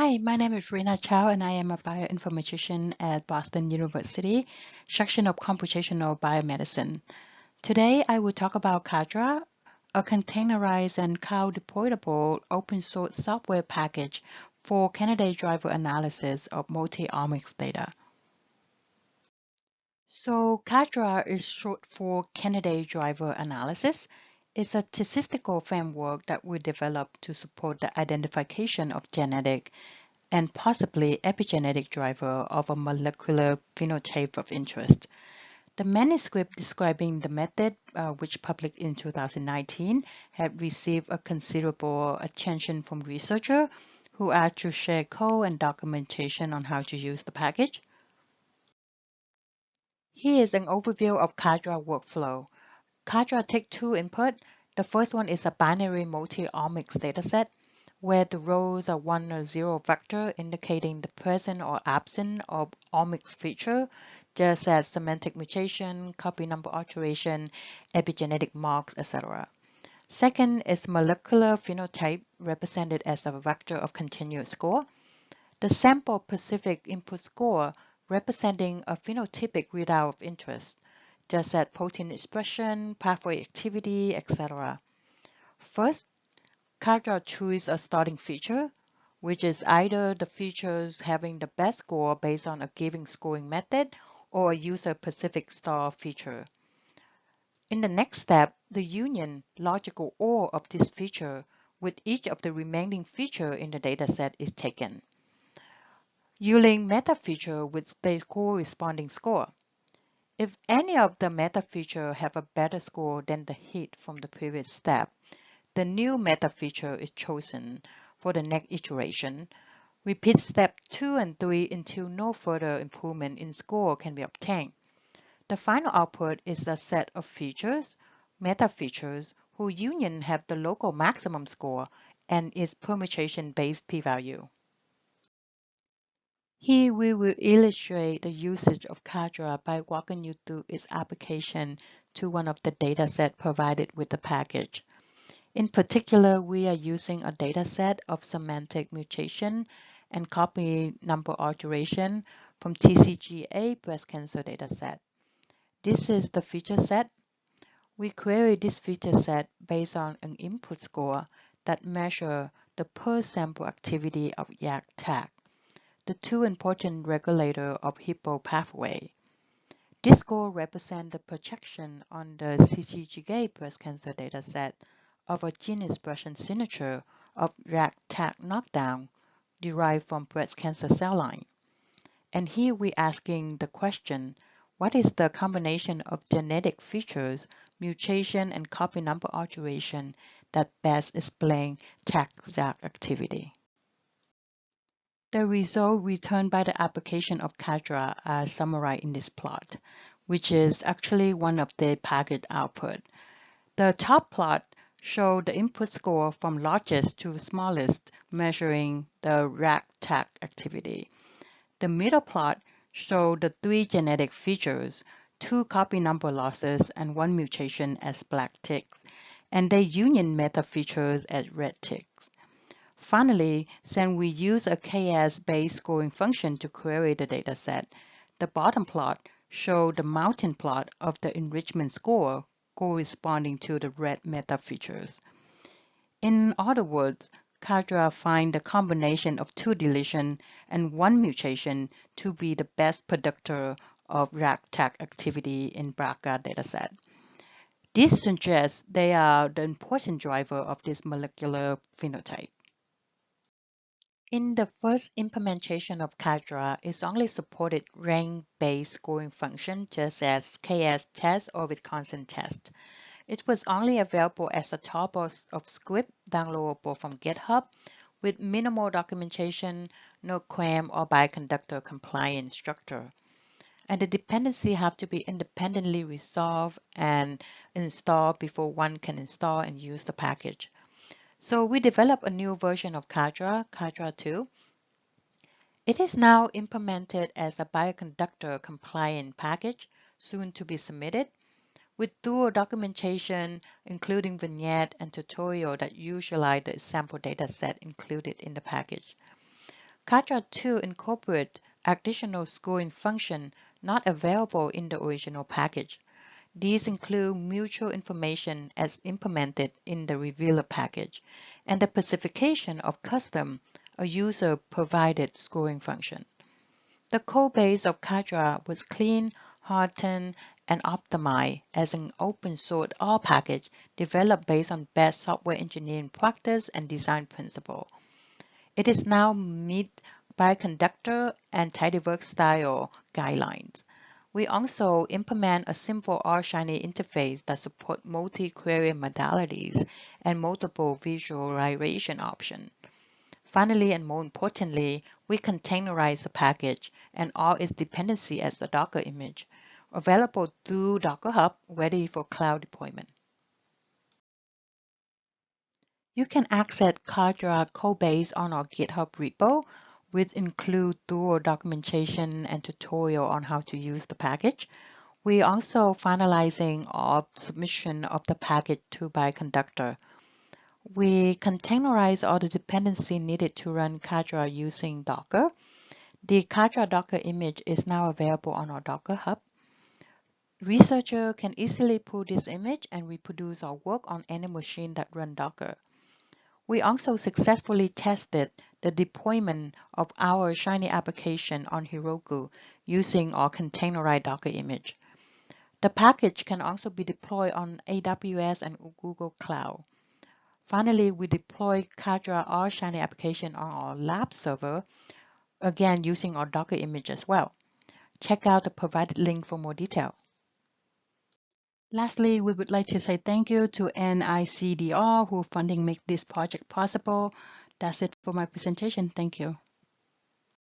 Hi, my name is Rina Chow and I am a bioinformatician at Boston University, section of computational biomedicine. Today I will talk about Cadra, a containerized and cloud deployable open source software package for candidate driver analysis of multi-omics data. So Cadra is short for candidate driver analysis. It's a statistical framework that we developed to support the identification of genetic and possibly epigenetic driver of a molecular phenotype of interest. The manuscript describing the method, uh, which published in 2019, had received a considerable attention from researchers who asked to share code and documentation on how to use the package. Here is an overview of Cadra workflow. Cadra takes two input. The first one is a binary multi-omics dataset where the rows are one or zero vector indicating the present or absent of omics feature, just as somatic mutation, copy number alteration, epigenetic marks, etc. Second is molecular phenotype represented as a vector of continuous score. The sample specific input score representing a phenotypic readout of interest just at protein expression, pathway activity, etc. First, Cadra chooses a starting feature, which is either the features having the best score based on a given scoring method or a user-specific star feature. In the next step, the union logical OR of this feature with each of the remaining feature in the dataset is taken. Using meta feature with the corresponding score. If any of the meta feature have a better score than the hit from the previous step, the new meta feature is chosen for the next iteration. Repeat step 2 and 3 until no further improvement in score can be obtained. The final output is a set of features, meta features, whose union have the local maximum score and its permutation-based p-value. Here we will illustrate the usage of Cadra by walking you through its application to one of the dataset provided with the package. In particular, we are using a dataset of somatic mutation and copy number alteration from TCGA breast cancer dataset. This is the feature set. We query this feature set based on an input score that measure the per sample activity of YAP-TAZ the two important regulator of Hippo pathway. This score represents the projection on the TCGA breast cancer dataset of a gene expression signature of YAP-TAZ knockdown derived from breast cancer cell line. And here we're asking the question, what is the combination of genetic features, mutation, and copy number alteration that best explain TAG activity? The results returned by the application of Cadra are uh, summarized in this plot, which is actually one of the packet output. The top plot shows the input score from largest to smallest, measuring the YAP-TAZ activity. The middle plot shows the three genetic features, two copy number losses and one mutation as black ticks, and the union meta features as red ticks. Finally, since we use a KS-based scoring function to query the dataset, the bottom plot shows the mountain plot of the enrichment score corresponding to the red meta features. In other words, Cadra find the combination of two deletion and one mutation to be the best predictor of YAP-TAZ activity in BRCA dataset. This suggests they are the important driver of this molecular phenotype. In the first implementation of Cadra, it only supported rank-based scoring function just as KS test or Wilcoxon test. It was only available as a top of, script downloadable from GitHub with minimal documentation, no CRAN or bioconductor compliant structure. And the dependency have to be independently resolved and installed before one can install and use the package. So we developed a new version of Cadra, Cadra 2. It is now implemented as a bioconductor compliant package, soon to be submitted, with dual documentation, including vignette and tutorial that utilize the sample data set included in the package. Cadra 2 incorporates additional scoring function not available in the original package. These include mutual information as implemented in the Revealer package and the specification of custom, a user-provided scoring function. The code base of Cadra was clean, hardened, and optimized as an open-source R package developed based on best software engineering practice and design principle. It is now meet Bioconductor and tidyverse style guidelines. We also implement a simple R-Shiny interface that supports multi-query modalities and multiple visualization options. Finally, and more importantly, we containerize the package and all its dependency as a Docker image, available through Docker Hub, ready for cloud deployment. You can access Cadra codebase on our GitHub repo which include thorough documentation and tutorial on how to use the package. We are also finalizing our submission of the package to Conductor. We containerize all the dependency needed to run Cadra using Docker. The Cadra Docker image is now available on our Docker Hub. Researcher can easily pull this image and reproduce our work on any machine that run Docker. We also successfully tested the deployment of our Shiny application on Heroku using our containerized Docker image. The package can also be deployed on AWS and Google Cloud. Finally, we deploy Cadra R Shiny application on our lab server, again using our Docker image as well. Check out the provided link for more detail. Lastly, we would like to say thank you to NIDCR who funding make this project possible. That's it for my presentation. Thank you.